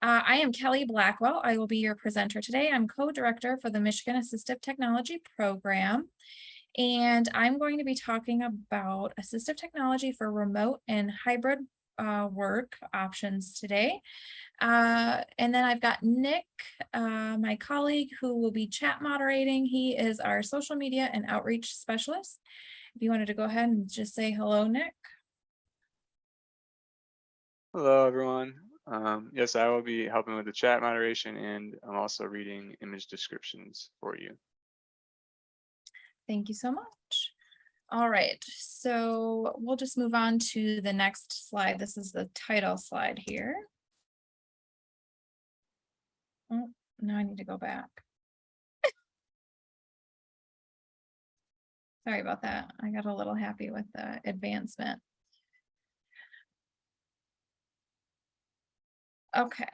Uh, I am Kelly Blackwell. I will be your presenter today. I'm co-director for the Michigan Assistive Technology Program. And I'm going to be talking about assistive technology for remote and hybrid uh, work options today. Uh, and then I've got Nick, uh, my colleague, who will be chat moderating. He is our social media and outreach specialist. If you wanted to go ahead and just say hello, Nick. Hello, everyone. Um, yes, I will be helping with the chat moderation and I'm also reading image descriptions for you. Thank you so much. All right, so we'll just move on to the next slide. This is the title slide here. Oh, now I need to go back. Sorry about that. I got a little happy with the advancement. Okay,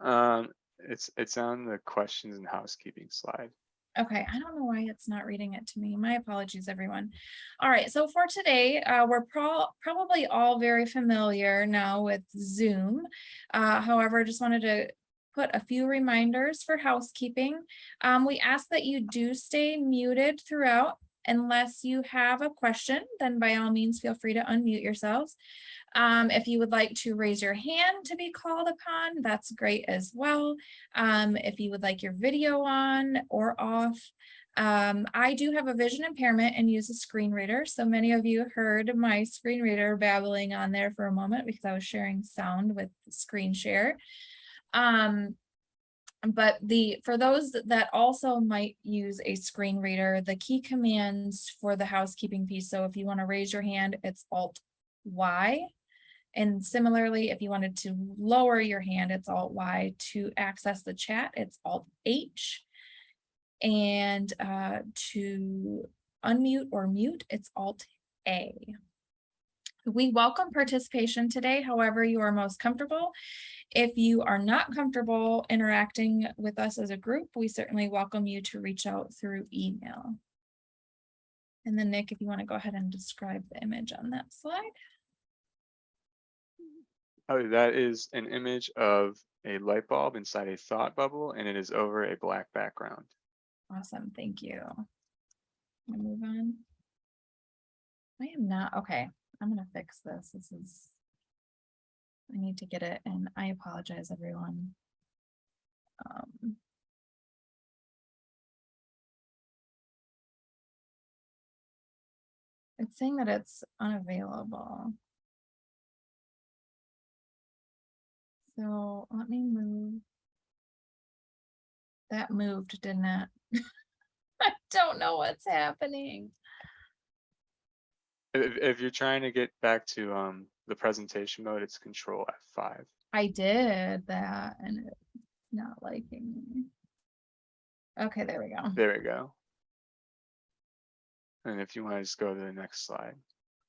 Um, it's it's on the questions and housekeeping slide. Okay, I don't know why it's not reading it to me. My apologies, everyone. All right, so for today, uh, we're pro probably all very familiar now with Zoom. Uh, however, I just wanted to put a few reminders for housekeeping. Um, we ask that you do stay muted throughout unless you have a question, then by all means, feel free to unmute yourselves. Um, if you would like to raise your hand to be called upon, that's great as well. Um, if you would like your video on or off, um, I do have a vision impairment and use a screen reader. So many of you heard my screen reader babbling on there for a moment because I was sharing sound with screen share. Um, but the for those that also might use a screen reader, the key commands for the housekeeping piece. So if you want to raise your hand, it's Alt Y. And similarly, if you wanted to lower your hand, it's Alt Y. To access the chat, it's Alt H. And uh, to unmute or mute, it's Alt A. We welcome participation today, however you are most comfortable. If you are not comfortable interacting with us as a group, we certainly welcome you to reach out through email. And then Nick, if you want to go ahead and describe the image on that slide. Oh, that is an image of a light bulb inside a thought bubble and it is over a black background. Awesome, thank you. Move on. I am not, okay, I'm gonna fix this. This is. I need to get it and I apologize, everyone. Um. It's saying that it's unavailable. So let me move. That moved, didn't it? I don't know what's happening. If, if you're trying to get back to um, the presentation mode, it's control F5. I did that and it's not liking me. Okay, there we go. There we go. And if you want to just go to the next slide,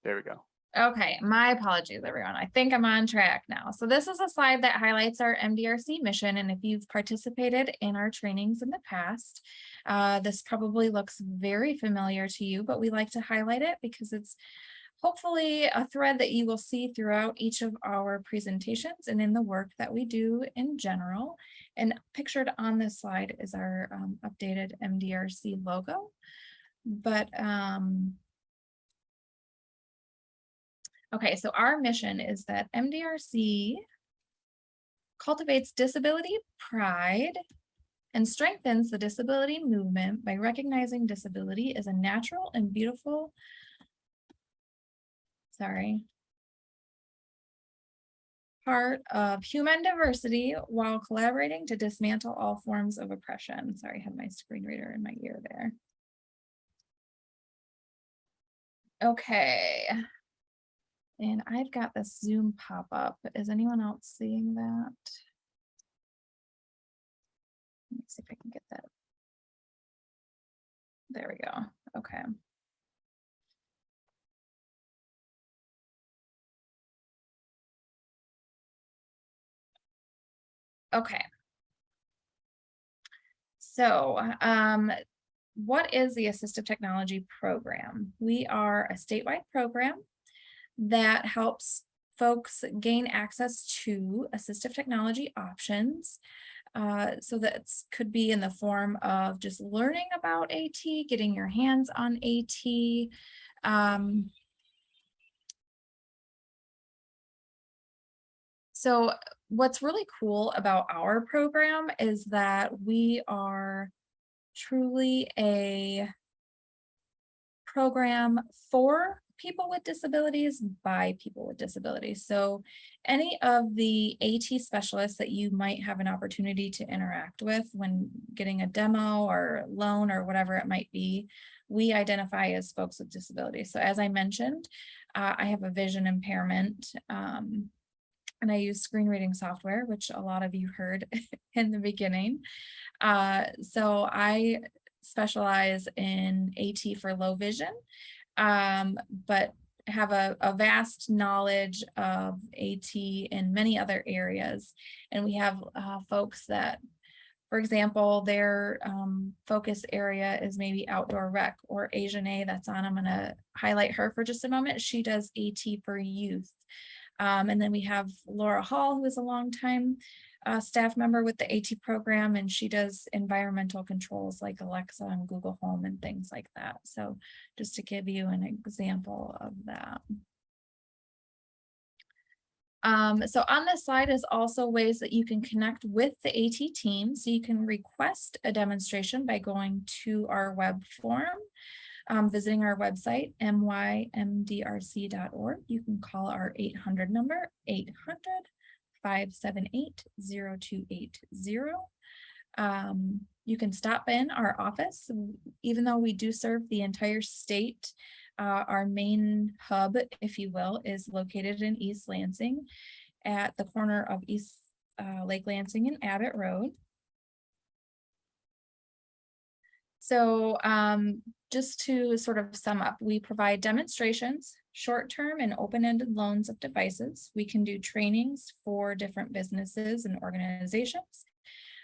there we go. Okay, my apologies, everyone. I think I'm on track now. So this is a slide that highlights our MDRC mission. And if you've participated in our trainings in the past, uh, this probably looks very familiar to you, but we like to highlight it because it's hopefully a thread that you will see throughout each of our presentations and in the work that we do in general. And pictured on this slide is our um, updated MDRC logo. But um, Okay, so our mission is that MDRC cultivates disability pride and strengthens the disability movement by recognizing disability as a natural and beautiful, sorry, part of human diversity while collaborating to dismantle all forms of oppression. Sorry, I had my screen reader in my ear there. Okay. And I've got this Zoom pop up. Is anyone else seeing that? Let me see if I can get that. There we go. Okay. Okay. So um, what is the Assistive Technology Program? We are a statewide program that helps folks gain access to assistive technology options. Uh, so that could be in the form of just learning about AT, getting your hands on AT. Um, so what's really cool about our program is that we are truly a program for people with disabilities by people with disabilities. So any of the AT specialists that you might have an opportunity to interact with when getting a demo or loan or whatever it might be, we identify as folks with disabilities. So as I mentioned, uh, I have a vision impairment um, and I use screen reading software, which a lot of you heard in the beginning. Uh, so I specialize in AT for low vision, um, but have a, a vast knowledge of AT in many other areas. And we have uh, folks that, for example, their um, focus area is maybe outdoor rec or Asian A that's on. I'm going to highlight her for just a moment. She does AT for youth. Um, and then we have Laura Hall, who is a longtime uh, staff member with the AT program, and she does environmental controls like Alexa and Google Home and things like that. So just to give you an example of that. Um, so on this slide is also ways that you can connect with the AT team. So you can request a demonstration by going to our web form um, visiting our website, mymdrc.org. You can call our 800 number, 800-578-0280. Um, you can stop in our office, even though we do serve the entire state. Uh, our main hub, if you will, is located in East Lansing at the corner of East uh, Lake Lansing and Abbott Road. So um, just to sort of sum up, we provide demonstrations, short-term and open-ended loans of devices. We can do trainings for different businesses and organizations.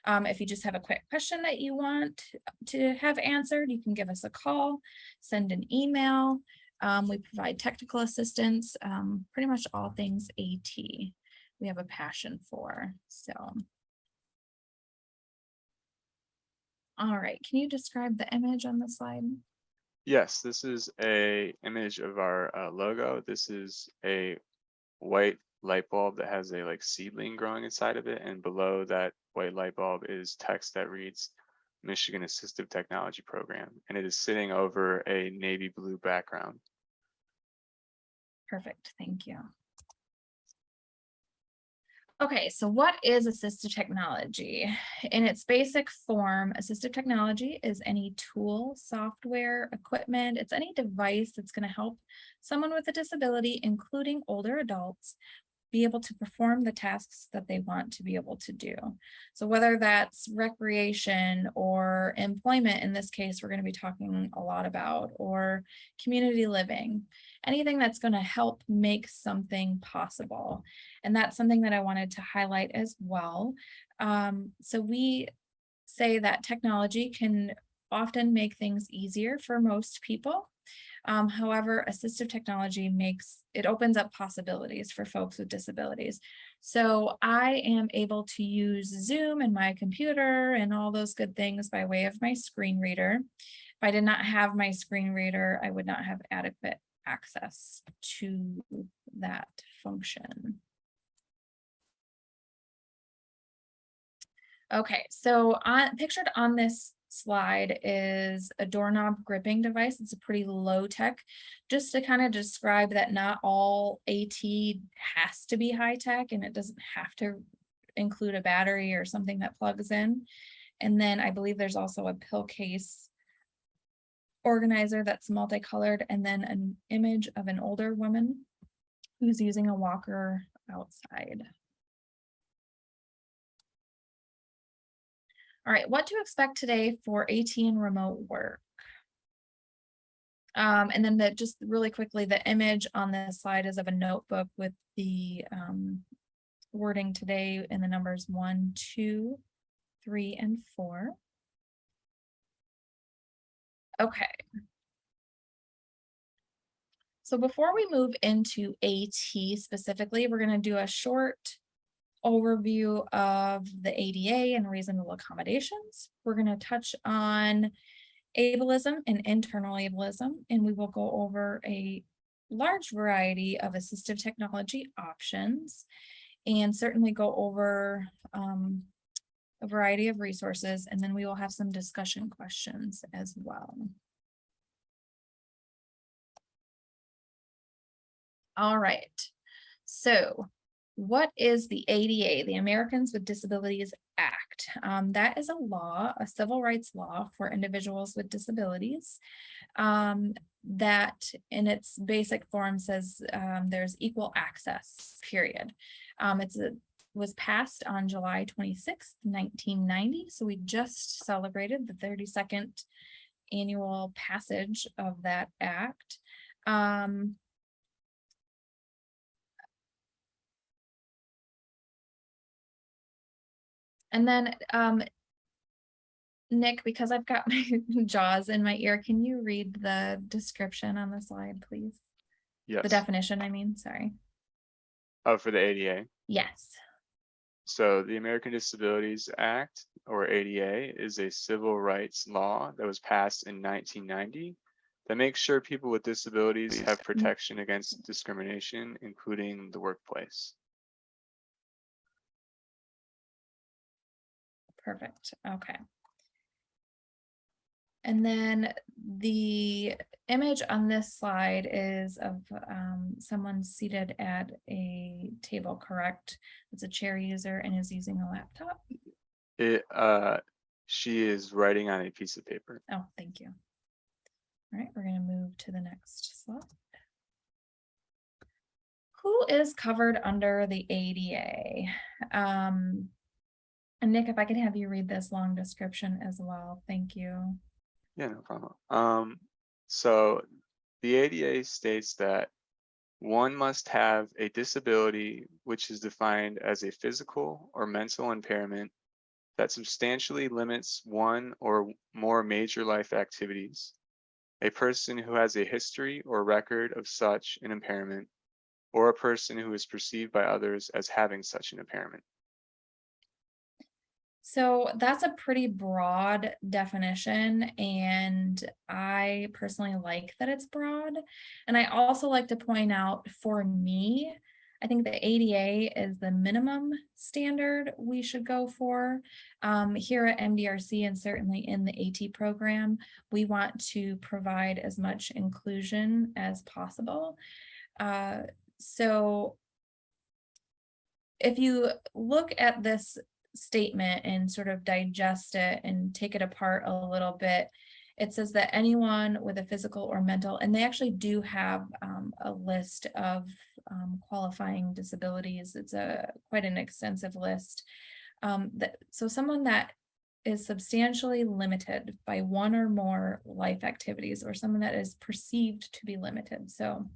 Um, if you just have a quick question that you want to have answered, you can give us a call, send an email. Um, we provide technical assistance, um, pretty much all things AT we have a passion for. So All right, can you describe the image on the slide? Yes, this is a image of our uh, logo. This is a white light bulb that has a like seedling growing inside of it. And below that white light bulb is text that reads Michigan Assistive Technology Program. And it is sitting over a navy blue background. Perfect, thank you. Okay, so what is assistive technology? In its basic form, assistive technology is any tool, software, equipment, it's any device that's going to help someone with a disability, including older adults, be able to perform the tasks that they want to be able to do. So whether that's recreation or employment, in this case, we're going to be talking a lot about, or community living, anything that's going to help make something possible. And that's something that I wanted to highlight as well. Um, so we say that technology can often make things easier for most people. Um, however, assistive technology makes, it opens up possibilities for folks with disabilities. So I am able to use Zoom and my computer and all those good things by way of my screen reader. If I did not have my screen reader, I would not have adequate access to that function. Okay, so on, pictured on this slide is a doorknob gripping device. It's a pretty low tech, just to kind of describe that not all AT has to be high tech and it doesn't have to include a battery or something that plugs in. And then I believe there's also a pill case organizer that's multicolored and then an image of an older woman who's using a walker outside. All right, what to expect today for AT and remote work? Um, and then the, just really quickly, the image on this slide is of a notebook with the um, wording today in the numbers one, two, three, and four. Okay. So before we move into AT specifically, we're gonna do a short overview of the ADA and reasonable accommodations. We're gonna touch on ableism and internal ableism, and we will go over a large variety of assistive technology options and certainly go over um, a variety of resources, and then we will have some discussion questions as well. All right, so what is the ADA, the Americans with Disabilities Act? Um, that is a law, a civil rights law for individuals with disabilities. Um, that in its basic form says um, there's equal access, period. Um, it's a, was passed on July twenty-sixth, nineteen ninety, so we just celebrated the thirty-second annual passage of that act. Um, And then, um. Nick, because I've got my JAWS in my ear, can you read the description on the slide, please? Yes. The definition, I mean, sorry. Oh, for the ADA. Yes, So the American Disabilities Act, or ADA, is a civil rights law that was passed in nineteen ninety that makes sure people with disabilities have protection against discrimination, including the workplace. Perfect, okay. And then the image on this slide is of um, someone seated at a table, correct? It's a chair user and is using a laptop. It, uh, she is writing on a piece of paper. Oh, thank you. All right, we're gonna move to the next slide. Who is covered under the ADA? Um, and Nick, if I could have you read this long description as well, thank you. Yeah, no problem. Um, so the ADA states that one must have a disability which is defined as a physical or mental impairment that substantially limits one or more major life activities. A person who has a history or record of such an impairment, or a person who is perceived by others as having such an impairment. So that's a pretty broad definition and I personally like that it's broad. And I also like to point out for me, I think the ADA is the minimum standard we should go for. Um, here at MDRC and certainly in the AT program, we want to provide as much inclusion as possible. Uh, so if you look at this statement and sort of digest it and take it apart a little bit, it says that anyone with a physical or mental, and they actually do have um, a list of um, qualifying disabilities. It's a quite an extensive list. Um, that, so someone that is substantially limited by one or more life activities or someone that is perceived to be limited. So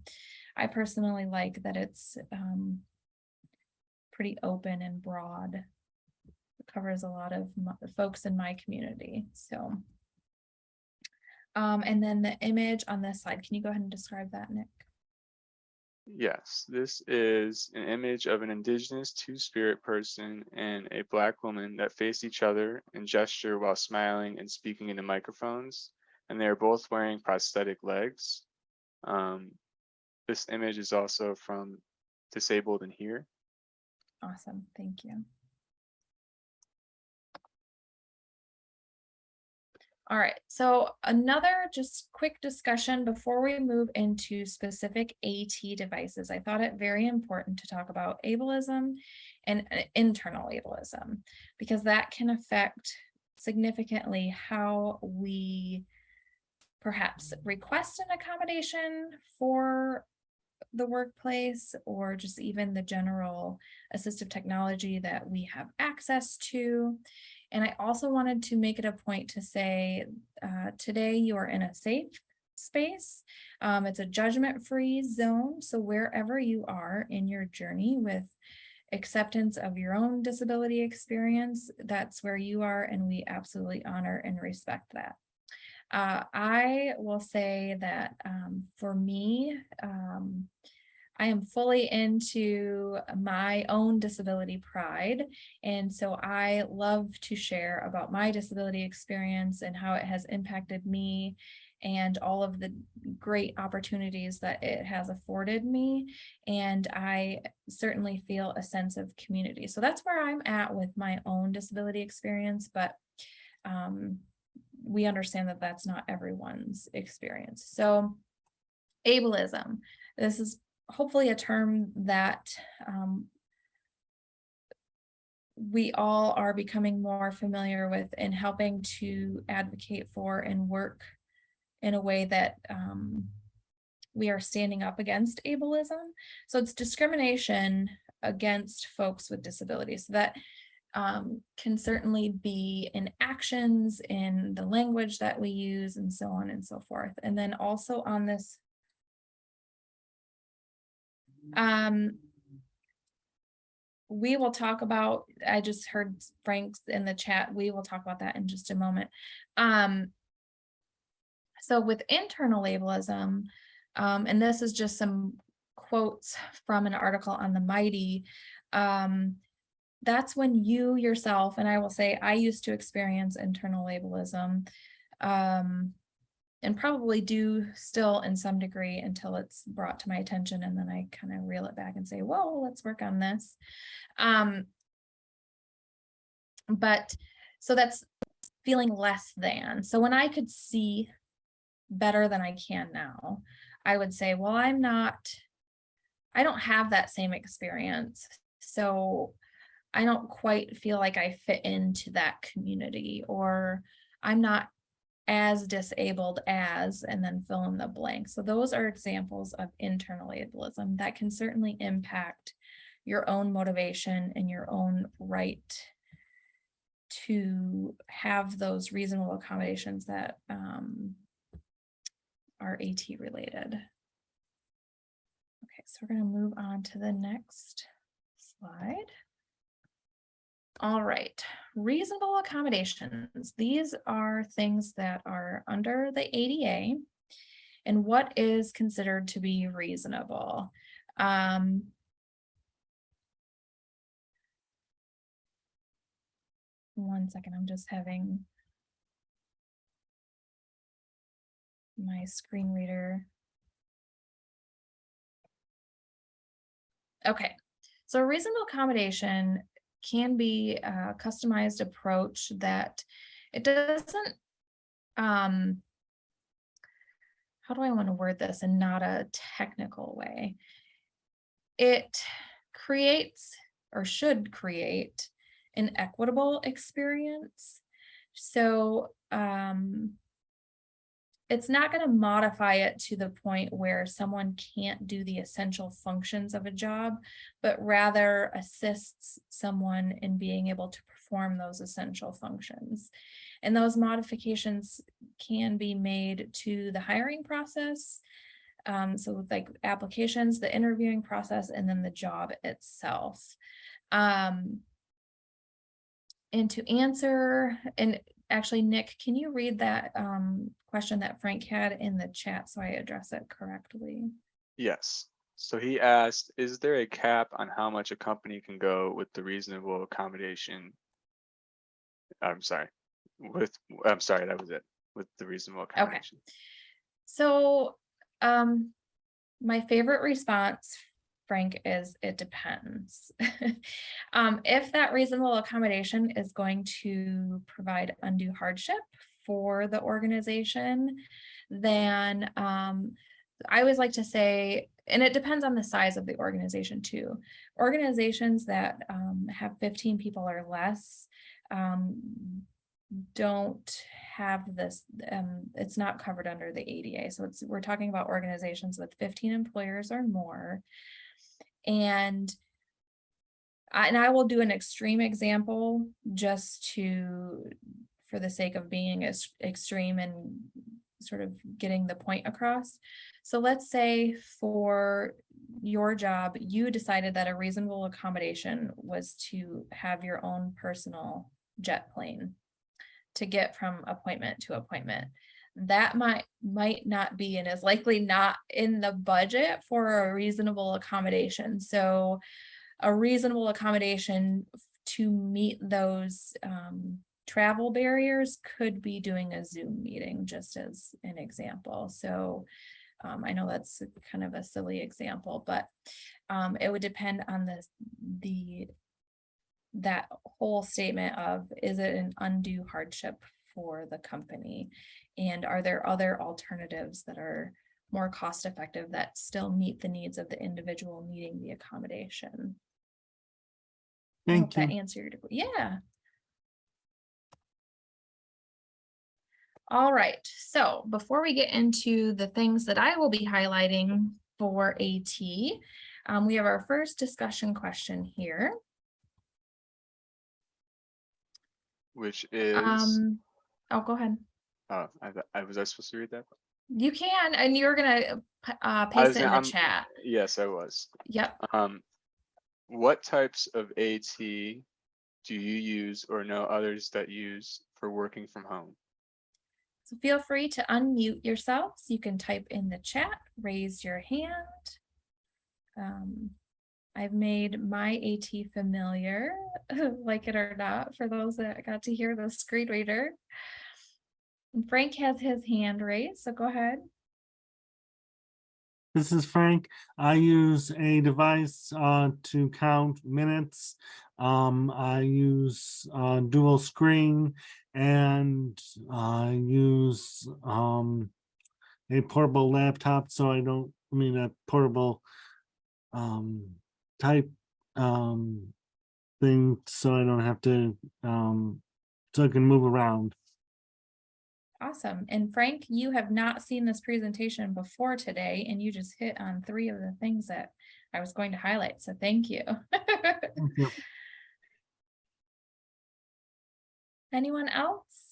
I personally like that it's um, pretty open and broad covers a lot of folks in my community, so. Um, and then the image on this slide, can you go ahead and describe that, Nick? Yes, this is an image of an indigenous two-spirit person and a black woman that face each other and gesture while smiling and speaking into microphones. And they are both wearing prosthetic legs. Um, this image is also from Disabled And Here. Awesome, thank you. All right, so another just quick discussion before we move into specific AT devices. I thought it very important to talk about ableism and uh, internal ableism because that can affect significantly how we perhaps request an accommodation for the workplace or just even the general assistive technology that we have access to. And I also wanted to make it a point to say, uh, today you are in a safe space. Um, it's a judgment-free zone. So wherever you are in your journey with acceptance of your own disability experience, that's where you are. And we absolutely honor and respect that. Uh, I will say that um, for me, um, I am fully into my own disability pride. And so I love to share about my disability experience and how it has impacted me and all of the great opportunities that it has afforded me. And I certainly feel a sense of community. So that's where I'm at with my own disability experience, but um, we understand that that's not everyone's experience. So ableism, this is hopefully a term that um, we all are becoming more familiar with and helping to advocate for and work in a way that um, we are standing up against ableism. So it's discrimination against folks with disabilities. That um, can certainly be in actions, in the language that we use, and so on and so forth. And then also on this um, we will talk about, I just heard Frank's in the chat, we will talk about that in just a moment. Um, so with internal ableism, um, and this is just some quotes from an article on the Mighty, um, that's when you yourself, and I will say I used to experience internal ableism. um, and probably do still in some degree until it's brought to my attention and then I kind of reel it back and say, whoa, let's work on this. Um, but so that's feeling less than. So when I could see better than I can now, I would say, well, I'm not, I don't have that same experience. So I don't quite feel like I fit into that community or I'm not as disabled as, and then fill in the blank. So those are examples of internal ableism that can certainly impact your own motivation and your own right to have those reasonable accommodations that um, are AT related. Okay, so we're going to move on to the next slide. All right, reasonable accommodations. These are things that are under the ADA and what is considered to be reasonable. Um, one second, I'm just having my screen reader. Okay, so reasonable accommodation can be a customized approach that it doesn't um how do I want to word this in not a technical way? It creates or should create an equitable experience. So um, it's not going to modify it to the point where someone can't do the essential functions of a job, but rather assists someone in being able to perform those essential functions. And those modifications can be made to the hiring process. Um, so like applications, the interviewing process, and then the job itself. Um, and to answer, and actually, Nick, can you read that um, question that Frank had in the chat so I address it correctly? Yes. So he asked, is there a cap on how much a company can go with the reasonable accommodation? I'm sorry, with, I'm sorry, that was it, with the reasonable accommodation. Okay. So um, my favorite response, Frank, is it depends. um, if that reasonable accommodation is going to provide undue hardship for the organization, then um, I always like to say, and it depends on the size of the organization too. Organizations that um, have 15 people or less um, don't have this, um, it's not covered under the ADA. So we're talking about organizations with 15 employers or more. And I, and I will do an extreme example just to for the sake of being as extreme and sort of getting the point across. So let's say for your job, you decided that a reasonable accommodation was to have your own personal jet plane to get from appointment to appointment. That might, might not be and is likely not in the budget for a reasonable accommodation. So a reasonable accommodation to meet those um, travel barriers could be doing a Zoom meeting, just as an example. So um, I know that's kind of a silly example, but um, it would depend on the, the that whole statement of, is it an undue hardship for the company? And are there other alternatives that are more cost effective that still meet the needs of the individual needing the accommodation? I hope Thank that you. answered, your que- yeah. All right, so before we get into the things that I will be highlighting for AT, um, we have our first discussion question here. Which is, Um, oh, go ahead. oh, I, I was I supposed to read that? You can, and you're gonna uh, paste it in the I'm- chat. Yes, I was. Yep. Um, what types of AT do you use or know others that use for working from home? So feel free to unmute yourselves. You can type in the chat, raise your hand. Um, I've made my AT familiar, like it or not, for those that got to hear the screen reader. Frank has his hand raised, so go ahead. This is Frank. I use a device uh, to count minutes. Um, I use uh, dual screen and I use um, a portable laptop, so I don't, I mean, a portable um, type um, thing, so I don't have to, um, so I can move around. Awesome. And Frank, you have not seen this presentation before today, and you just hit on three of the things that I was going to highlight, so thank you. Thank you. Anyone else?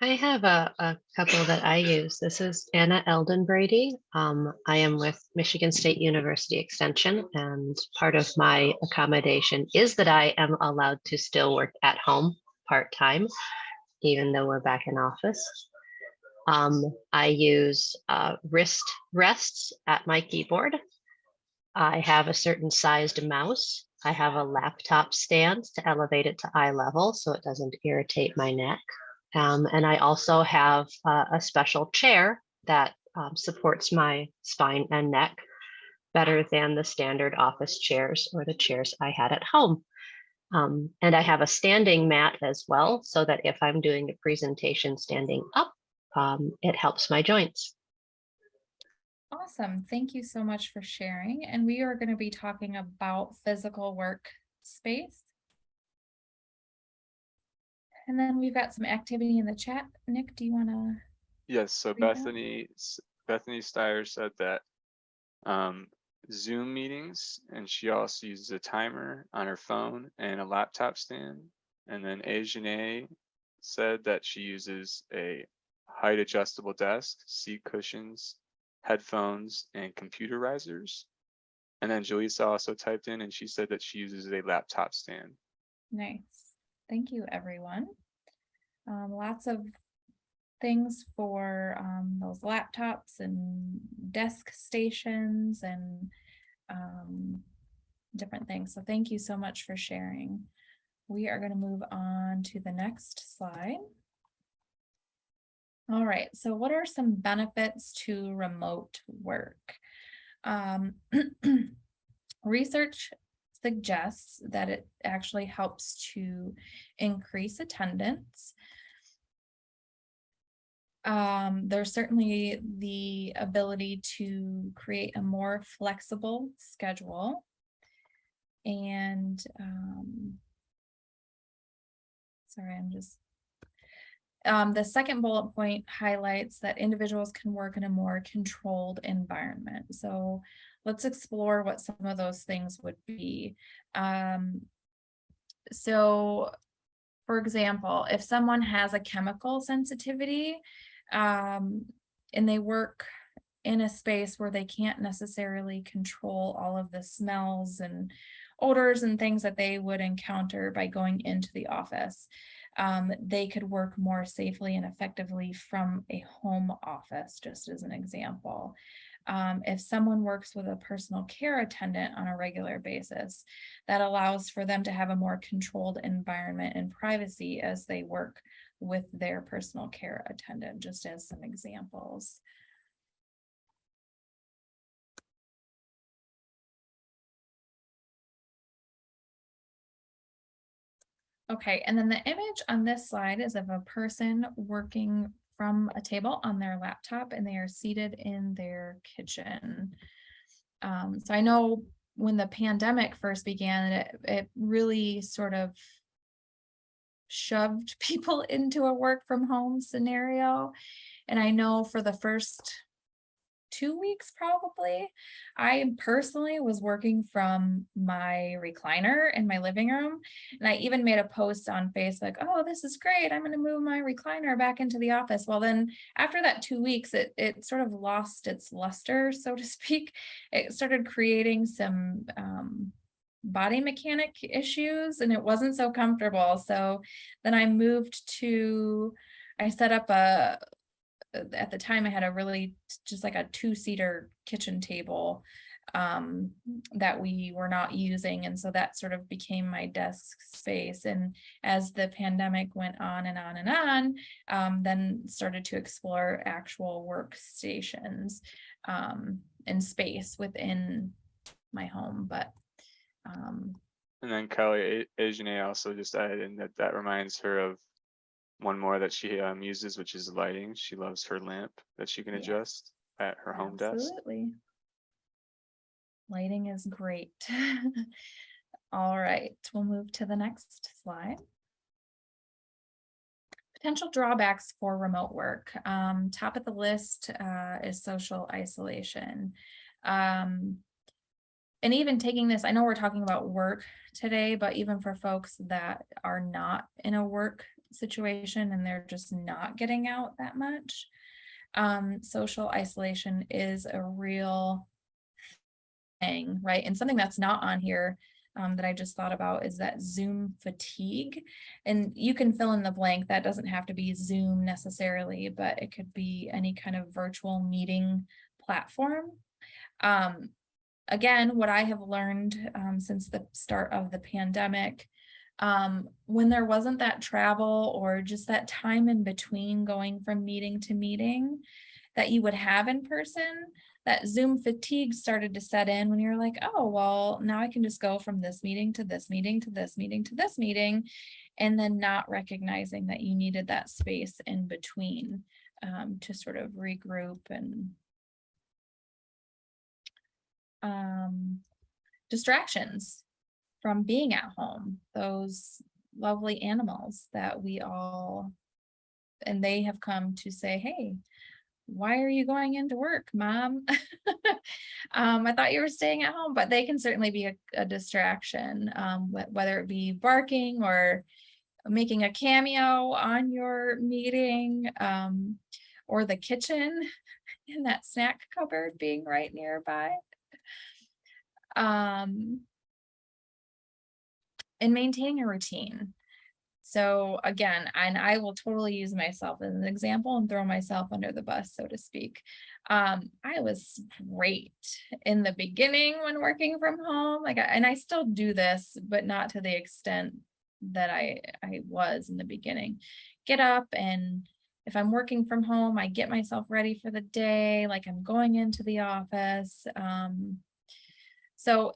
I have a, a couple that I use. This is Anna Eldon Brady. Um, I am with Michigan State University Extension and part of my accommodation is that I am allowed to still work at home part-time, even though we're back in office. Um, I use uh, wrist rests at my keyboard. I have a certain sized mouse. I have a laptop stand to elevate it to eye level so it doesn't irritate my neck. Um, and I also have uh, a special chair that um, supports my spine and neck better than the standard office chairs or the chairs I had at home. Um, and I have a standing mat as well, so that if I'm doing a presentation standing up, um, it helps my joints. Awesome. Thank you so much for sharing. And we are going to be talking about physical work space. And then we've got some activity in the chat. Nick, do you want to? Yes, so Bethany, Bethany Steyer said that um, Zoom meetings, and she also uses a timer on her phone and a laptop stand. And then Ajane said that she uses a height adjustable desk, seat cushions, headphones, and computer risers. And then Jaleesa also typed in and she said that she uses a laptop stand. Nice. Thank you, everyone. Um, lots of things for um, those laptops and desk stations and um, different things. So thank you so much for sharing. We are going to move on to the next slide. All right, so what are some benefits to remote work? Um, research suggests that it actually helps to increase attendance. Um, there's certainly the ability to create a more flexible schedule. And um, sorry, I'm just um, the second bullet point highlights that individuals can work in a more controlled environment. So let's explore what some of those things would be. Um, so, for example, if someone has a chemical sensitivity um, and they work in a space where they can't necessarily control all of the smells and odors and things that they would encounter by going into the office. Um, they could work more safely and effectively from a home office, just as an example. Um, if someone works with a personal care attendant on a regular basis, that allows for them to have a more controlled environment and privacy as they work with their personal care attendant, just as some examples. Okay, and then the image on this slide is of a person working from a table on their laptop and they are seated in their kitchen. Um, so I know when the pandemic first began, it, it really sort of shoved people into a work from home scenario. And I know for the first two weeks probably, I personally was working from my recliner in my living room. And I even made a post on Facebook, oh, this is great. I'm gonna move my recliner back into the office. Well, then after that two weeks, it, it sort of lost its luster, so to speak. It started creating some um, body mechanic issues and it wasn't so comfortable. So then I moved to, I set up a, at the time I had a really just like a two-seater kitchen table um, that we were not using. And so that sort of became my desk space. And as the pandemic went on and on and on, um, then started to explore actual workstations um, and space within my home. But um, And then Kelly A- Ajane also just added in that that reminds her of one more that she um uses, which is lighting. She loves her lamp that she can Yes. adjust at her home desk. Absolutely. Lighting is great. All right, we'll move to the next slide. Potential drawbacks for remote work. Um, top of the list uh, is social isolation. Um, and even taking this, I know we're talking about work today, but even for folks that are not in a work situation and they're just not getting out that much, um, social isolation is a real thing, right? And something that's not on here um, that I just thought about is that Zoom fatigue. And you can fill in the blank. That doesn't have to be Zoom necessarily, but it could be any kind of virtual meeting platform. Um, again, what I have learned um, since the start of the pandemic um, when there wasn't that travel or just that time in between going from meeting to meeting that you would have in person, that Zoom fatigue started to set in when you're like, oh, well, now I can just go from this meeting to this meeting to this meeting to this meeting, and then not recognizing that you needed that space in between um, to sort of regroup and um, distractions from being at home, those lovely animals that we all, and they have come to say, hey, why are you going into work, mom? um, I thought you were staying at home, but they can certainly be a, a distraction, um, wh- whether it be barking or making a cameo on your meeting, um, or the kitchen in that snack cupboard being right nearby. Um, and maintaining a routine. So again, and I will totally use myself as an example and throw myself under the bus, so to speak. Um, I was great in the beginning when working from home, like, I- and I still do this, but not to the extent that I, I was in the beginning. Get up and if I'm working from home, I get myself ready for the day, like I'm going into the office. Um, so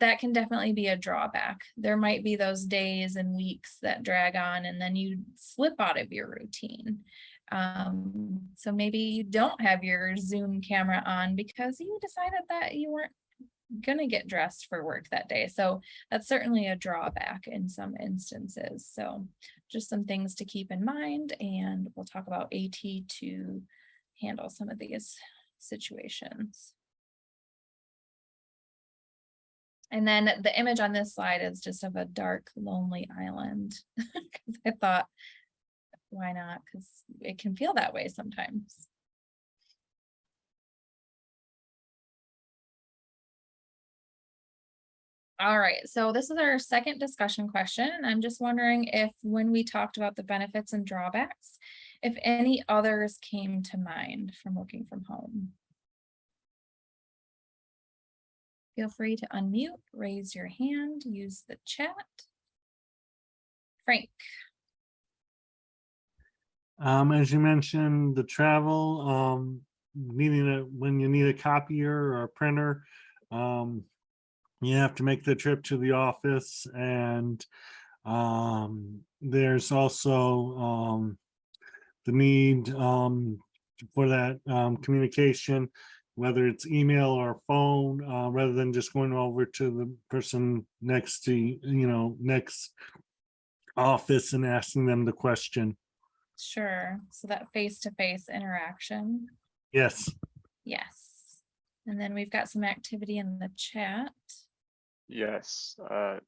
that can definitely be a drawback. There might be those days and weeks that drag on and then you slip out of your routine. Um, so maybe you don't have your Zoom camera on because you decided that you weren't gonna get dressed for work that day. So that's certainly a drawback in some instances. So just some things to keep in mind and we'll talk about AT to handle some of these situations. And then the image on this slide is just of a dark, lonely island. 'Cause I thought, why not? Because it can feel that way sometimes. All right, so this is our second discussion question. I'm just wondering if, when we talked about the benefits and drawbacks, if any others came to mind from working from home. Feel free to unmute, raise your hand, use the chat. Frank, Um, as you mentioned, the travel, um, needing when you need a copier or a printer, um, you have to make the trip to the office and, um, there's also, um, the need, um, for that, um, communication, whether it's email or phone, uh, rather than just going over to the person next to, you you know, next office and asking them the question. sure, so that face-to-face interaction, Yes. yes. And then we've got some activity in the chat. Yes, uh,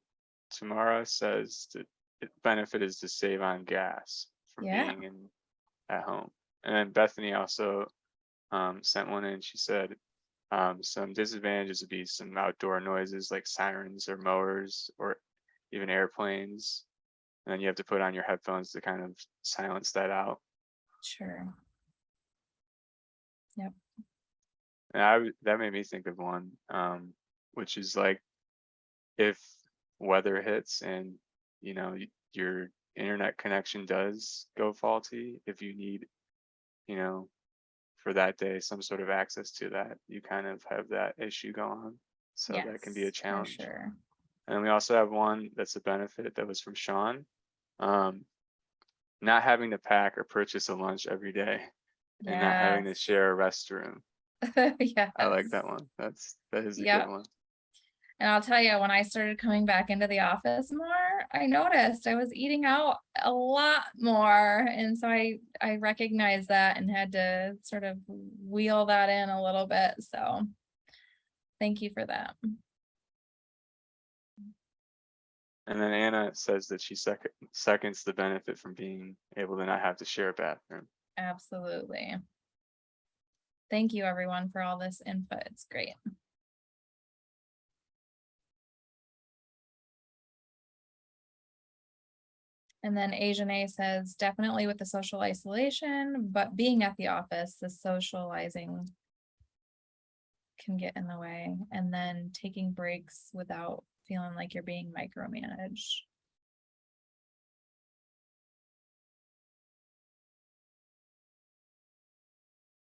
Tamara says that the benefit is to save on gas from Yeah. being in, at home. And then Bethany also, um, sent one in, she said, um, some disadvantages would be some outdoor noises like sirens or mowers or even airplanes. And then you have to put on your headphones to kind of silence that out. Sure. Yep. And I, that made me think of one, um, which is like, if weather hits and, you know, your internet connection does go faulty, if you need, you know, for that day, some sort of access to that, you kind of have that issue going on. So that can be a challenge. Sure. And we also have one that's a benefit that was from Sean. Um, not having to pack or purchase a lunch every day and not having to share a restroom. Yeah. I like that one. That's, that is a Yep. good one. And I'll tell you, when I started coming back into the office more, I noticed I was eating out a lot more. And so I, I recognized that and had to sort of wheel that in a little bit. So thank you for that. And then Anna says that she second, seconds the benefit from being able to not have to share a bathroom. Absolutely. Thank you, everyone, for all this input. It's great. And then Asian A says definitely with the social isolation, but being at the office, the socializing can get in the way and then taking breaks without feeling like you're being micromanaged.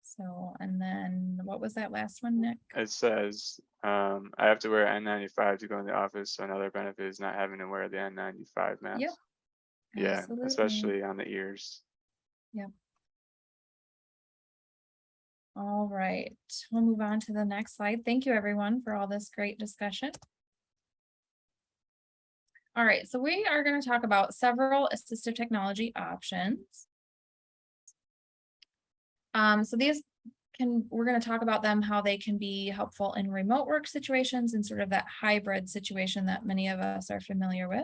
So, and then what was that last one, Nick? It says, um, I have to wear N ninety-five to go in the office, so another benefit is not having to wear the N ninety-five mask. Yeah, Absolutely. especially on the ears. Yeah all right, we'll move on to the next slide. Thank you, everyone, for all this great discussion. All right, so we are going to talk about several assistive technology options. Um, so these can, we're going to talk about them, how they can be helpful in remote work situations and sort of that hybrid situation that many of us are familiar with.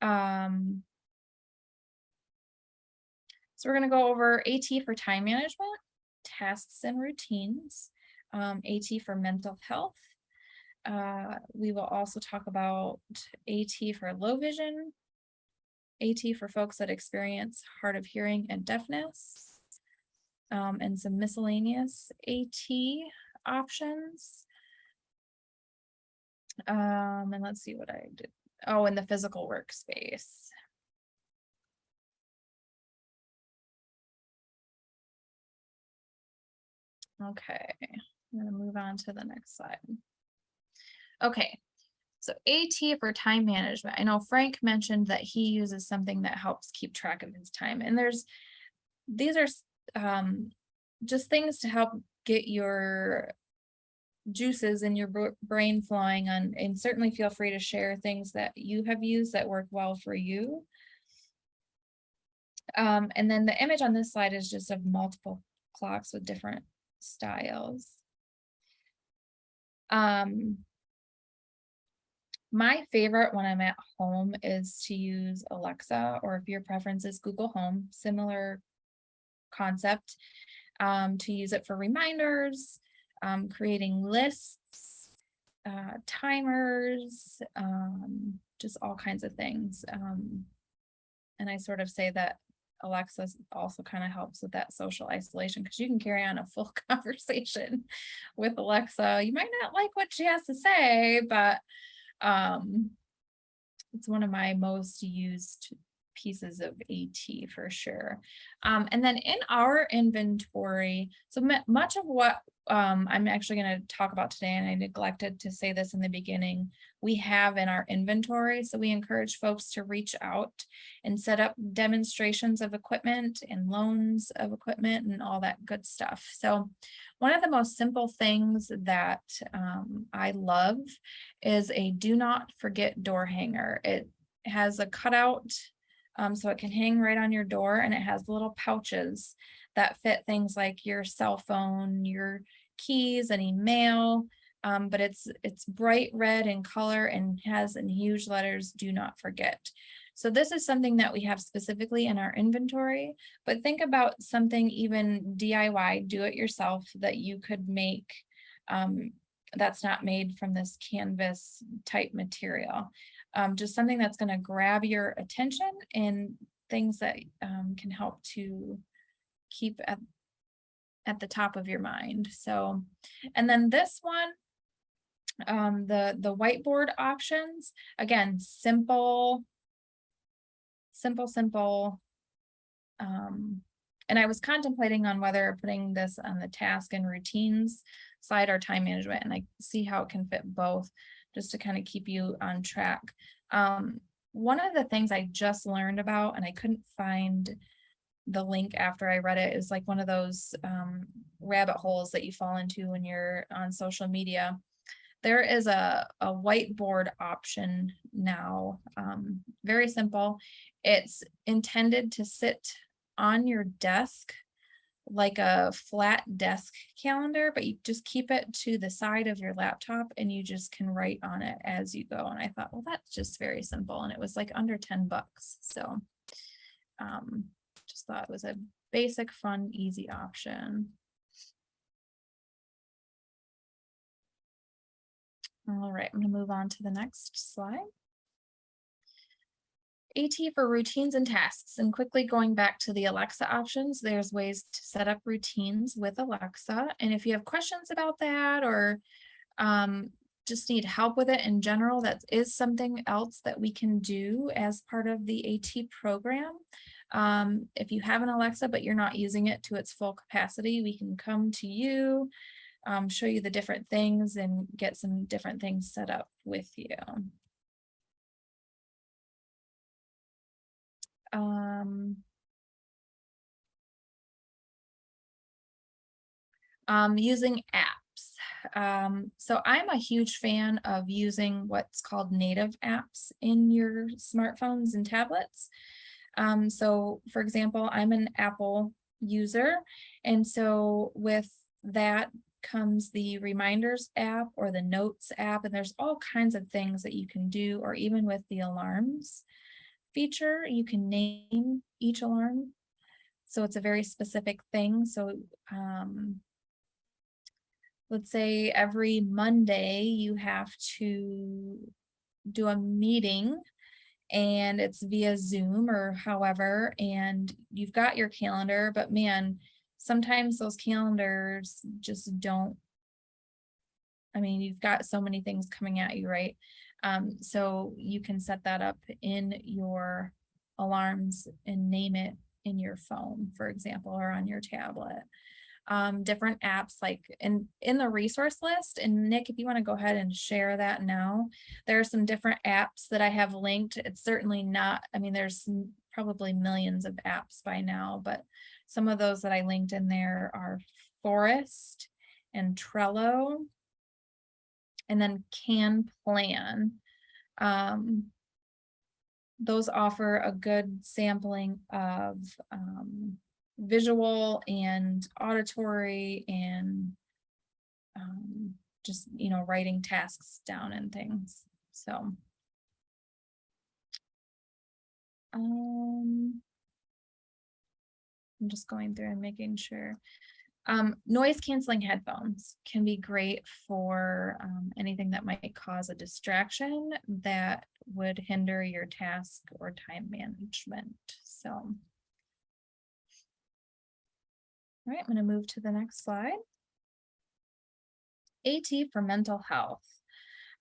Um, so we're gonna go over AT for time management, tasks and routines, um, AT for mental health. Uh, we will also talk about AT for low vision, AT for folks that experience hard of hearing and deafness, um, and some miscellaneous AT options. Um, and let's see what I did. Oh, in the physical workspace. Okay, I'm gonna move on to the next slide. Okay, so AT for time management. I know Frank mentioned that he uses something that helps keep track of his time and there's, these are um, just things to help get your juices in your brain flowing on, and certainly feel free to share things that you have used that work well for you. Um, and then the image on this slide is just of multiple clocks with different styles. Um, my favorite when I'm at home is to use Alexa, or if your preference is Google Home, similar concept. Um, to use it for reminders, um, creating lists, uh, timers, um, just all kinds of things. Um, and I sort of say that Alexa also kind of helps with that social isolation because you can carry on a full conversation with Alexa. You might not like what she has to say, but um, it's one of my most used pieces of AT for sure. Um, and then in our inventory, so much of what um, I'm actually going to talk about today, and I neglected to say this in the beginning, we have in our inventory. So we encourage folks to reach out and set up demonstrations of equipment and loans of equipment and all that good stuff. So one of the most simple things that um, I love is a do not forget door hanger. It has a cutout um, so it can hang right on your door and it has little pouches that fit things like your cell phone, your keys, any mail. Um, but it's it's bright red in color and has in huge letters, do not forget. So this is something that we have specifically in our inventory, but think about something even DIY, do it yourself that you could make um, that's not made from this canvas type material. Um, just something that's going to grab your attention and things that um, can help to keep at at the top of your mind. So, and then this one, um, the the whiteboard options, again, simple, simple, simple. Um, and I was contemplating on whether putting this on the task and routines side or time management, and I see how it can fit both just to kind of keep you on track. Um, one of the things I just learned about, and I couldn't find the link after I read it, is like one of those um, rabbit holes that you fall into when you're on social media. There is a, a whiteboard option now, um, very simple. It's intended to sit on your desk like a flat desk calendar, but you just keep it to the side of your laptop and you just can write on it as you go. And I thought, well, that's just very simple. And it was like under 10 bucks. So um, just thought it was a basic, fun, easy option. All right, I'm gonna move on to the next slide. AT for routines and tasks and quickly going back to the Alexa options, there's ways to set up routines with Alexa. And if you have questions about that or um, just need help with it in general, that is something else that we can do as part of the AT program. Um, if you have an Alexa, but you're not using it to its full capacity, we can come to you, um, show you the different things and get some different things set up with you. Um, um, using apps. Um, so I'm a huge fan of using what's called native apps in your smartphones and tablets. Um, so for example, I'm an Apple user. And so with that comes the reminders app or the notes app, and there's all kinds of things that you can do, or even with the alarms feature, you can name each alarm. So it's a very specific thing. So um, let's say every Monday you have to do a meeting and it's via Zoom or however, and you've got your calendar, but man, sometimes those calendars just don't. I mean, you've got so many things coming at you, right? Um, so you can set that up in your alarms and name it in your phone, for example, or on your tablet. Um, different apps like in, in the resource list. And Nick, if you want to go ahead and share that now, there are some different apps that I have linked. It's certainly not, I mean, there's probably millions of apps by now, but some of those that I linked in there are Forest and Trello and then Can Plan. Um, those offer a good sampling of um, visual and auditory and um, just, you know, writing tasks down and things. So. Um, I'm just going through and making sure. Um, noise canceling headphones can be great for um, anything that might cause a distraction that would hinder your task or time management. So. All right, I'm going to move to the next slide. AT for mental health.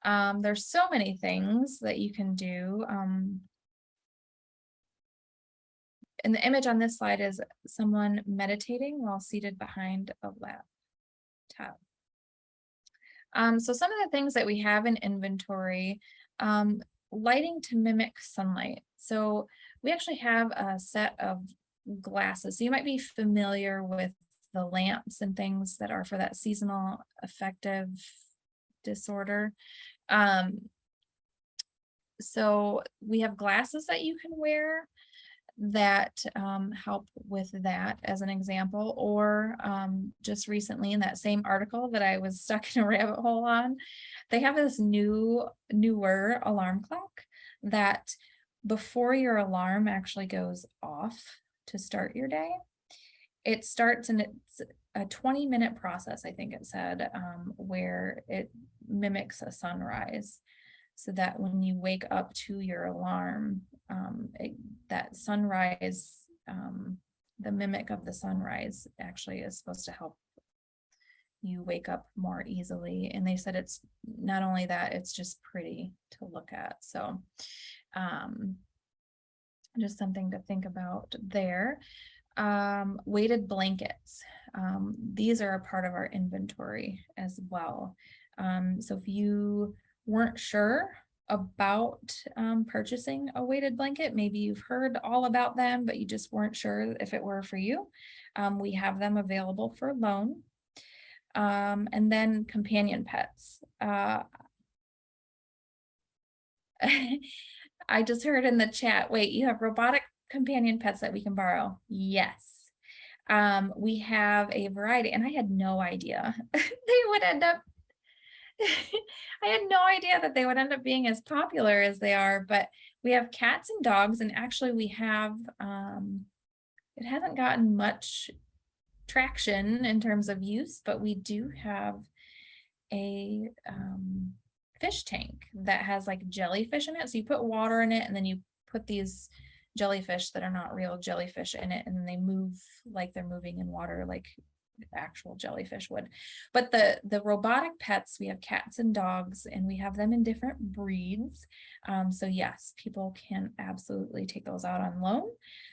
Um, there's so many things that you can do. Um, and the image on this slide is someone meditating while seated behind a laptop. Um, so some of the things that we have in inventory, um, lighting to mimic sunlight. So we actually have a set of glasses. So you might be familiar with the lamps and things that are for that seasonal affective disorder. Um, so we have glasses that you can wear that um, help with that as an example, or um, just recently in that same article that I was stuck in a rabbit hole on, they have this new, newer alarm clock that before your alarm actually goes off to start your day, it starts and it's a 20 minute process, I think it said, um, where it mimics a sunrise so that when you wake up to your alarm, um, it, that sunrise, um, the mimic of the sunrise actually is supposed to help you wake up more easily. And they said it's not only that, it's just pretty to look at. So um, just something to think about there. Um, weighted blankets. Um, these are a part of our inventory as well. Um, so if you weren't sure about um, purchasing a weighted blanket, maybe you've heard all about them, but you just weren't sure if it were for you. Um, we have them available for loan. Um, and then companion pets. Uh, I just heard in the chat, wait, you have robotic companion pets that we can borrow? Yes. Um, we have a variety and I had no idea they would end up I had no idea that they would end up being as popular as they are, but we have cats and dogs and actually we have, um, it hasn't gotten much traction in terms of use, but we do have a um, fish tank that has like jellyfish in it. So you put water in it and then you put these jellyfish that are not real jellyfish in it and they move like they're moving in water like actual jellyfish would. But the, the robotic pets, we have cats and dogs and we have them in different breeds. Um, so yes, people can absolutely take those out on loan.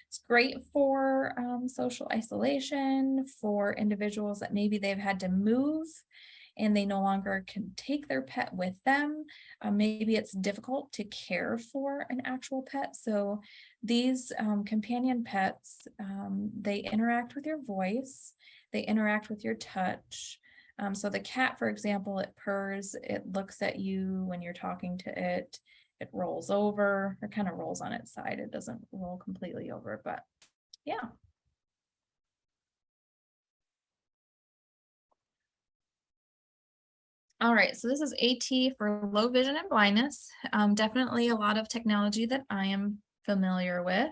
It's great for um, social isolation, for individuals that maybe they've had to move and they no longer can take their pet with them. Uh, maybe it's difficult to care for an actual pet. So these um, companion pets, um, they interact with your voice, they interact with your touch. Um, so the cat, for example, it purrs, it looks at you when you're talking to it, it rolls over, or kind of rolls on its side. It doesn't roll completely over, but yeah. All right, so this is AT for low vision and blindness. Um, definitely a lot of technology that I am familiar with.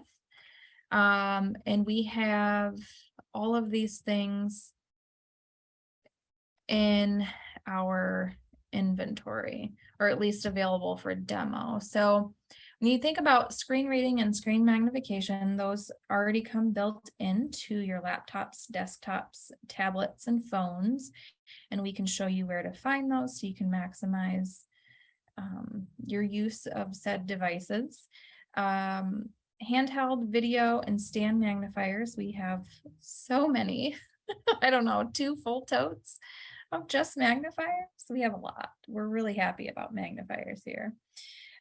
Um, and we have all of these things in our inventory, or at least available for demo. So when you think about screen reading and screen magnification, those already come built into your laptops, desktops, tablets, and phones. And we can show you where to find those so you can maximize um, your use of said devices. Um, handheld video and stand magnifiers. We have so many, I don't know, two full totes of just magnifiers. We have a lot. We're really happy about magnifiers here.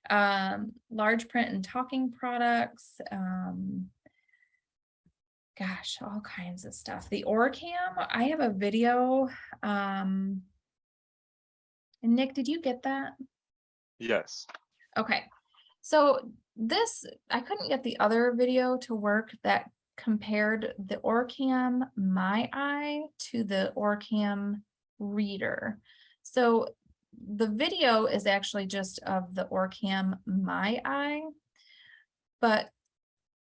Um, large print and talking products. Um, gosh, all kinds of stuff. The Orcam, I have a video. Um, and Nick, did you get that? Yes. Okay, so this, I couldn't get the other video to work that compared the Orcam My Eye to the Orcam Reader. So the video is actually just of the Orcam My Eye, but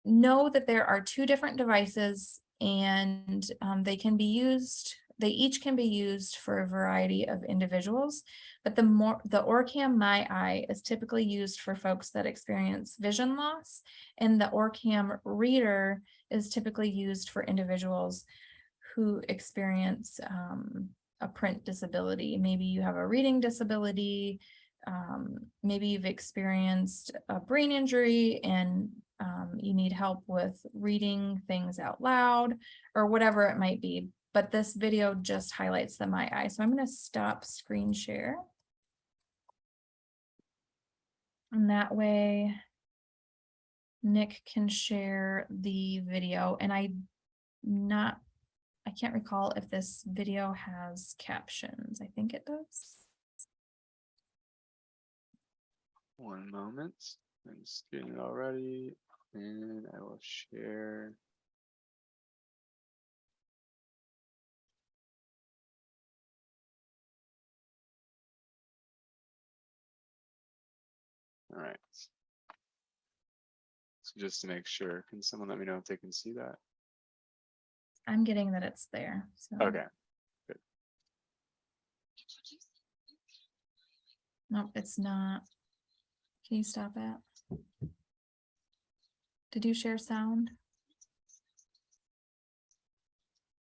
know that there are two different devices and um, they can be used, they each can be used for a variety of individuals. But the more, the Orcam My Eye is typically used for folks that experience vision loss. And the Orcam Reader is typically used for individuals who experience um, a print disability. Maybe you have a reading disability, um, maybe you've experienced a brain injury and um, you need help with reading things out loud or whatever it might be. But this video just highlights the My Eye. So I'm going to stop screen share. And that way Nick can share the video and I not, I can't recall if this video has captions. I think it does. One moment. I'm just getting it already and I will share. All right. So just to make sure, can someone let me know if they can see that? I'm getting that it's there. So. Okay, Nope, it's not. Can you stop it? Did you share sound?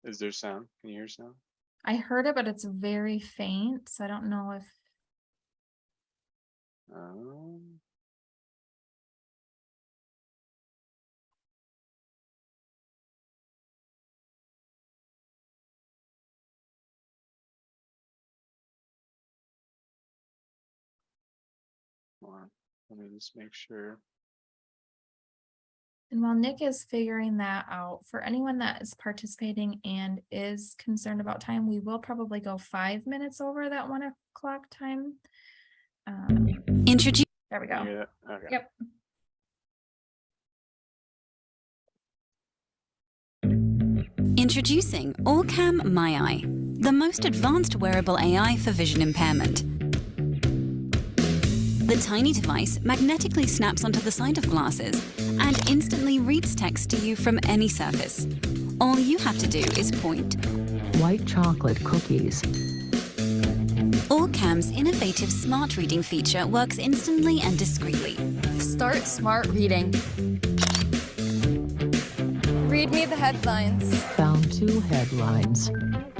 is there sound? Can you hear sound? I heard it, but it's very faint, so I don't know if, Um, Let me just make sure. and while Nick is figuring that out, for anyone that is participating and is concerned about time, we will probably go five minutes over that one o'clock time. Um, Introduce there we go. you? Okay. Yep. Introducing Orcam My Eye, the most advanced wearable AI for vision impairment. The tiny device magnetically snaps onto the side of glasses and instantly reads text to you from any surface. All you have to do is point. white chocolate cookies, Orcam's innovative smart reading feature works instantly and discreetly. Start smart reading. Read me the headlines. found two headlines.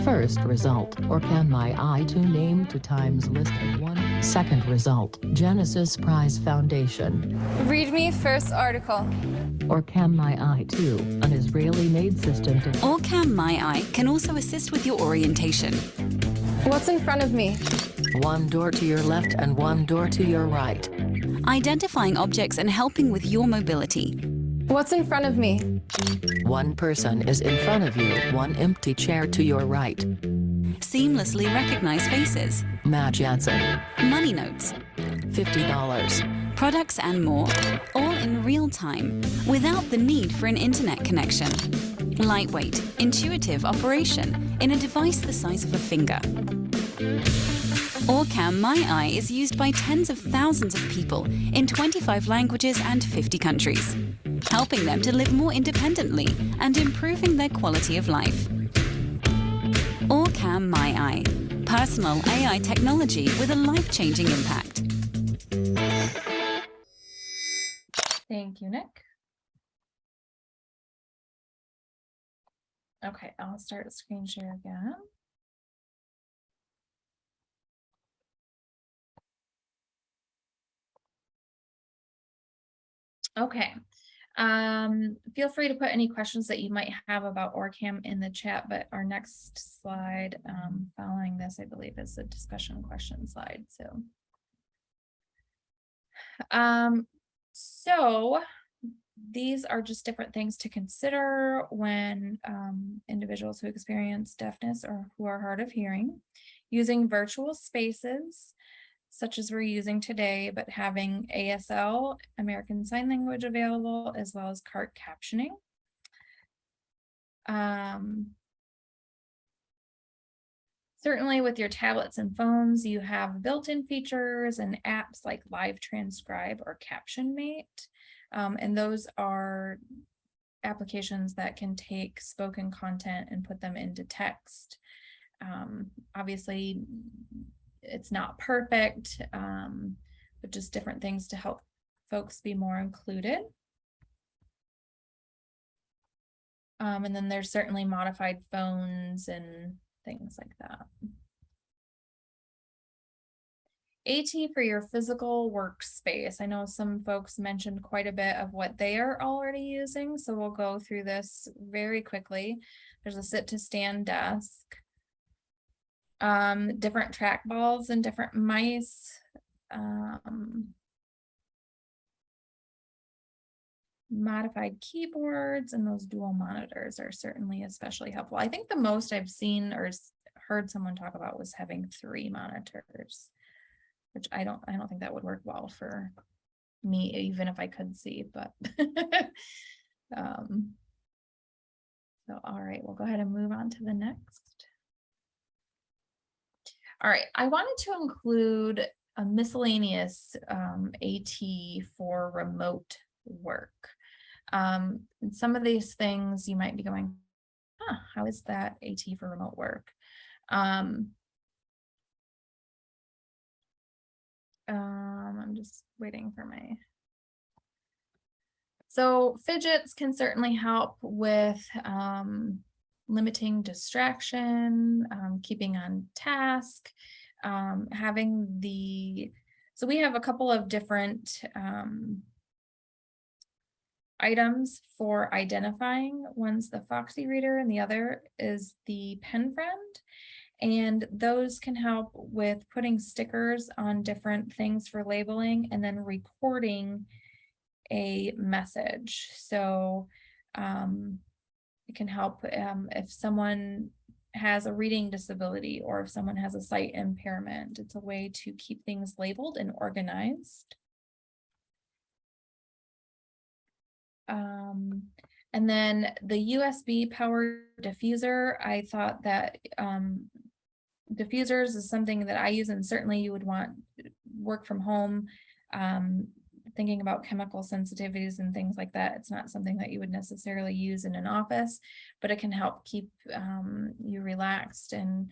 First result, Orcam My Eye to name to Times list of one. Second result, Genesis Prize Foundation, Read me first article. Orcam My Eye to, an Israeli-made system to Orcam My Eye can also assist with your orientation. What's in front of me? one door to your left and one door to your right. identifying objects and helping with your mobility. What's in front of me? One person is in front of you, one empty chair to your right. Seamlessly recognize faces, Matt Jansen, money notes, $50. products and more, all in real time, without the need for an internet connection. Lightweight, intuitive operation in a device the size of a finger. Orcam My Eye is used by tens of thousands of people in 25 languages and 50 countries, helping them to live more independently and improving their quality of life. Orcam My Eye, personal AI technology with a life-changing impact. Thank you, Nick. Okay, I'll start screen share again. Okay, um, feel free to put any questions that you might have about Orcam in the chat, but our next slide, um, following this, I believe is the discussion question slide, so. Um, so these are just different things to consider when um, individuals who experience deafness or who are hard of hearing, using virtual spaces such as we're using today, but having ASL, American Sign Language available, as well as CART captioning. Um, Certainly with your tablets and phones, you have built-in features and apps like Live Transcribe or Caption Mate. Um, and those are applications that can take spoken content and put them into text. Um, obviously, it's not perfect, um, but just different things to help folks be more included. Um, and then there's certainly modified phones and things like that. AT for your physical workspace. I know some folks mentioned quite a bit of what they are already using, so we'll go through this very quickly. There's a sit to stand desk. Um, different trackballs and different mice. Um, modified keyboards and those dual monitors are certainly especially helpful. I think the most I've seen or heard someone talk about was having three monitors, which I don't, I don't think that would work well for me, even if I could see, but um, so, all right, we'll go ahead and move on to the next. All right, I wanted to include a miscellaneous um, AT for remote work. Um, some of these things you might be going, huh, how is that AT for remote work? Um, um, I'm just waiting for my. So fidgets can certainly help with um, limiting distraction, um, keeping on task, um, having the, so we have a couple of different um, items for identifying. One's the Foxy Reader and the other is the Pen Friend. And those can help with putting stickers on different things for labeling and then recording a message. So um, it can help um, if someone has a reading disability or if someone has a sight impairment. It's a way to keep things labeled and organized. Um, and then the USB power diffuser, I thought that um, diffusers is something that I use and certainly you would want work from home. Um, thinking about chemical sensitivities and things like that. It's not something that you would necessarily use in an office, but it can help keep um, you relaxed and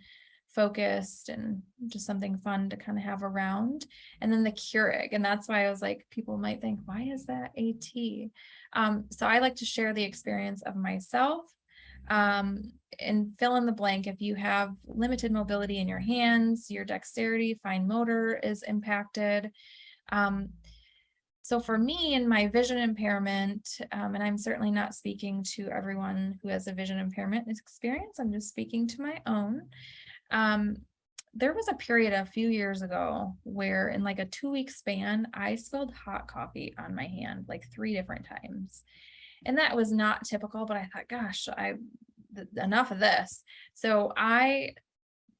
focused and just something fun to kind of have around. And then the Keurig, and that's why I was like, people might think, why is that AT? Um, so I like to share the experience of myself um, and fill in the blank. If you have limited mobility in your hands, your dexterity, fine motor is impacted. Um, so for me and my vision impairment, um, and I'm certainly not speaking to everyone who has a vision impairment experience, I'm just speaking to my own. Um, there was a period a few years ago where in like a two week span, I spilled hot coffee on my hand like three different times. And that was not typical, but I thought, gosh, I enough of this. So I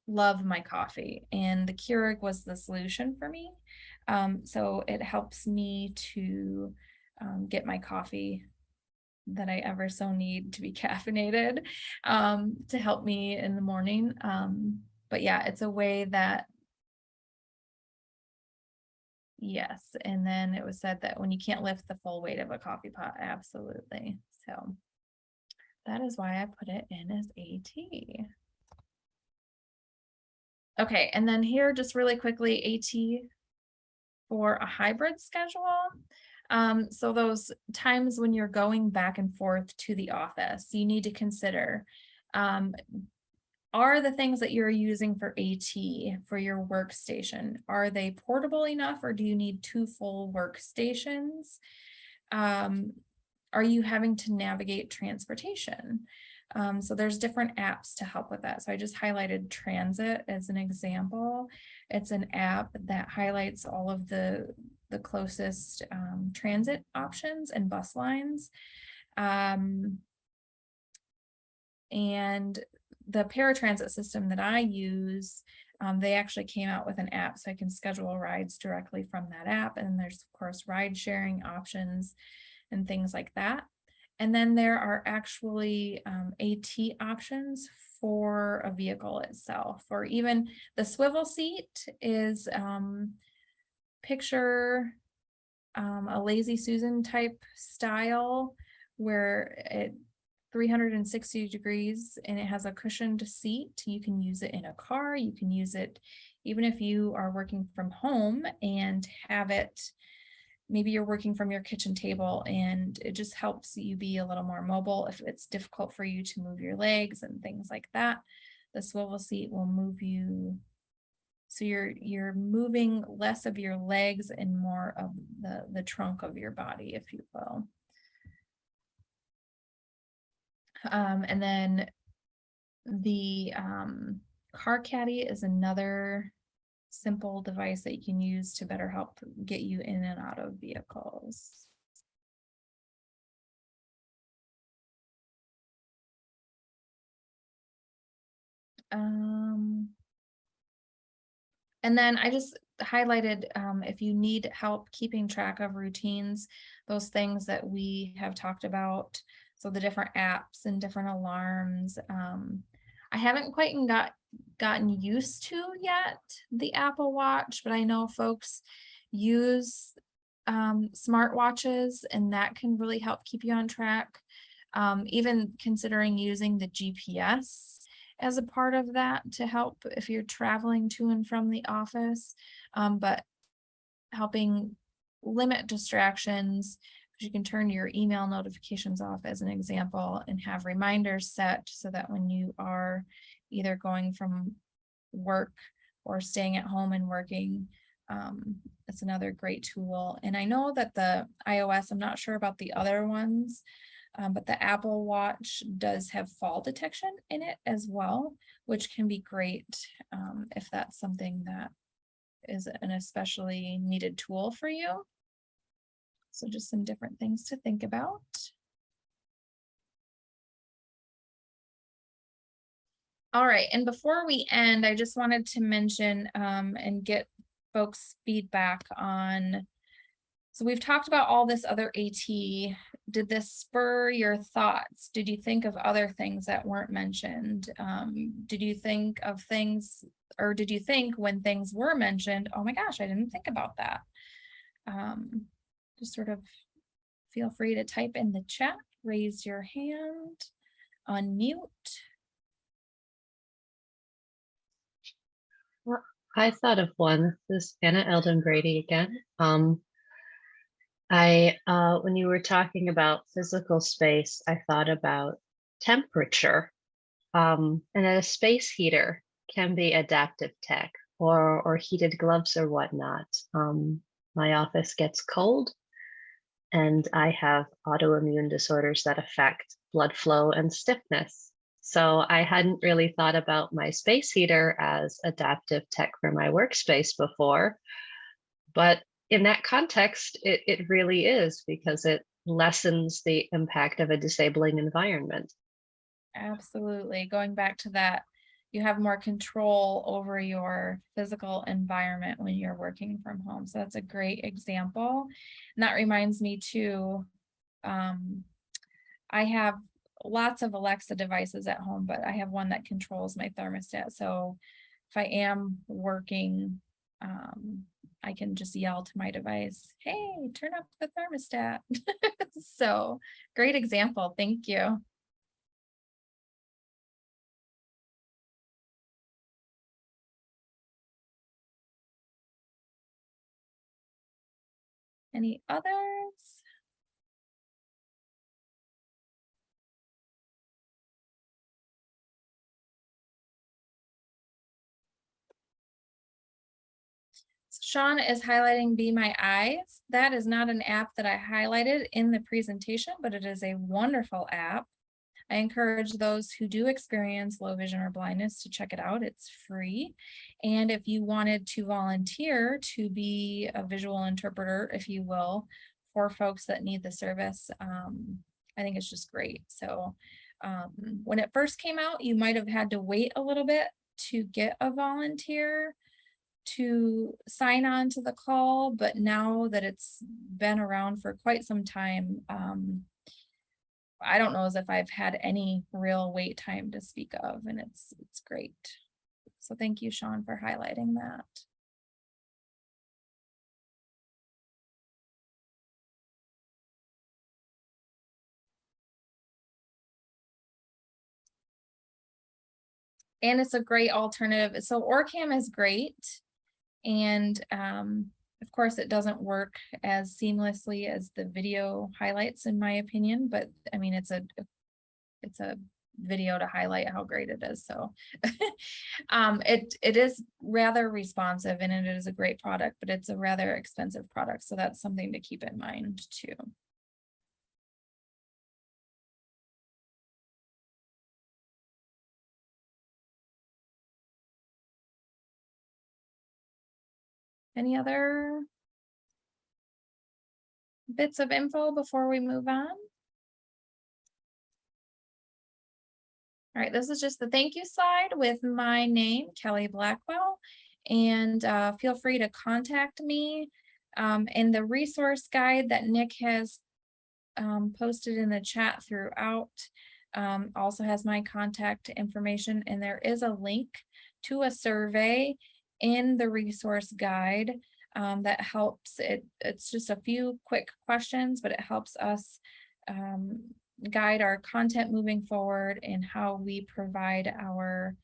love my coffee and the Keurig was the solution for me. Um, so it helps me to um, get my coffee that I ever so need to be caffeinated um, to help me in the morning. Um, but yeah, it's a way that Yes, and then it was said that when you can't lift the full weight of a coffee pot, absolutely. So that is why I put it in as AT. Okay, and then here just really quickly AT for a hybrid schedule. Um, so those times when you're going back and forth to the office, you need to consider um, are the things that you're using for AT for your workstation, are they portable enough or do you need two full workstations? Um, are you having to navigate transportation? Um, so there's different apps to help with that. So I just highlighted Transit as an example. It's an app that highlights all of the, the closest um, transit options and bus lines. Um, and the paratransit system that I use, um, they actually came out with an app so I can schedule rides directly from that app. And there's of course ride sharing options and things like that. And then there are actually um, AT options for a vehicle itself, or even the swivel seat is um, picture um, a lazy Susan type style where it 360 degrees and it has a cushioned seat. You can use it in a car. You can use it even if you are working from home and have it. Maybe you're working from your kitchen table and it just helps you be a little more mobile if it's difficult for you to move your legs and things like that. The swivel seat will move you so you're you're moving less of your legs and more of the the trunk of your body, if you will. Um, and then the um, car caddy is another simple device that you can use to better help get you in and out of vehicles. Um, and then I just highlighted, um, if you need help keeping track of routines, those things that we have talked about. So the different apps and different alarms. Um, I haven't quite got gotten used to yet the Apple Watch, but I know folks use um, smartwatches and that can really help keep you on track. Um, even considering using the GPS as a part of that to help if you're traveling to and from the office, um, but helping limit distractions. You can turn your email notifications off as an example and have reminders set so that when you are either going from work or staying at home and working, um, it's another great tool. And I know that the iOS, I'm not sure about the other ones, um, but the Apple Watch does have fall detection in it as well, which can be great um, if that's something that is an especially needed tool for you. So just some different things to think about. All right, and before we end, I just wanted to mention um, and get folks' feedback on. So we've talked about all this other AT. Did this spur your thoughts? Did you think of other things that weren't mentioned? Um, did you think of things, or did you think when things were mentioned, oh my gosh, I didn't think about that? Um, just sort of feel free to type in the chat, raise your hand, unmute. Well, I thought of one. This is Anna Eldon Brady again. Um, I, uh, when you were talking about physical space, I thought about temperature. Um, and that a space heater can be adaptive tech or, or heated gloves or whatnot. Um, my office gets cold and I have autoimmune disorders that affect blood flow and stiffness. So I hadn't really thought about my space heater as adaptive tech for my workspace before. But in that context, it, it really is because it lessens the impact of a disabling environment. Absolutely. Going back to that, you have more control over your physical environment when you're working from home. So that's a great example. And that reminds me too, um, I have lots of Alexa devices at home, but I have one that controls my thermostat. So if I am working, um, I can just yell to my device, hey, turn up the thermostat. so great example. Thank you. Any others? Sean is highlighting Be My Eyes. That is not an app that I highlighted in the presentation, but it is a wonderful app. I encourage those who do experience low vision or blindness to check it out. It's free. And if you wanted to volunteer to be a visual interpreter, if you will, for folks that need the service, um, I think it's just great. So um, when it first came out, you might have had to wait a little bit to get a volunteer to sign on to the call, but now that it's been around for quite some time, um, I don't know as if I've had any real wait time to speak of, and it's it's great. So thank you, Sean, for highlighting that. And it's a great alternative. So OrCam is great. And um, of course, it doesn't work as seamlessly as the video highlights, in my opinion, but I mean, it's a it's a video to highlight how great it is. So um, it it is rather responsive and it is a great product, but it's a rather expensive product. So that's something to keep in mind too. Any other bits of info before we move on? All right, this is just the thank you slide with my name, Kellie Blackwell. And uh, feel free to contact me. Um, and the resource guide that Nick has um, posted in the chat throughout um, also has my contact information. And there is a link to a survey in the resource guide um, that helps it. It's just a few quick questions, but it helps us um, guide our content moving forward and how we provide our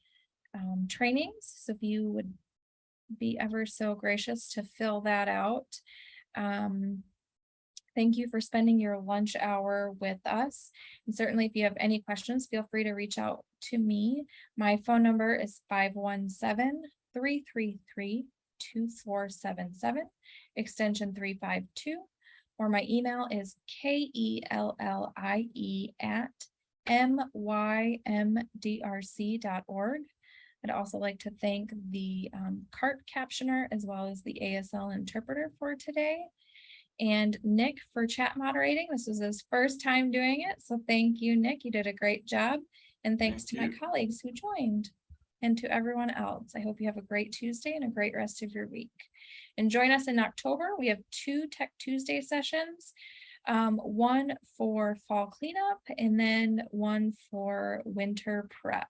um, trainings. So if you would be ever so gracious to fill that out. Um, thank you for spending your lunch hour with us. And certainly if you have any questions, feel free to reach out to me. My phone number is 517 333 2477, extension 352, or my email is K E L L I E at mymdrc.org. I'd also like to thank the um, CART captioner as well as the ASL interpreter for today. And Nick for chat moderating. This was his first time doing it. So thank you, Nick. You did a great job. And thanks Thank to my colleagues who joined and to everyone else. I hope you have a great Tuesday and a great rest of your week. And join us in October. We have two Tech Tuesday sessions. Um, one for fall cleanup and then one for winter prep.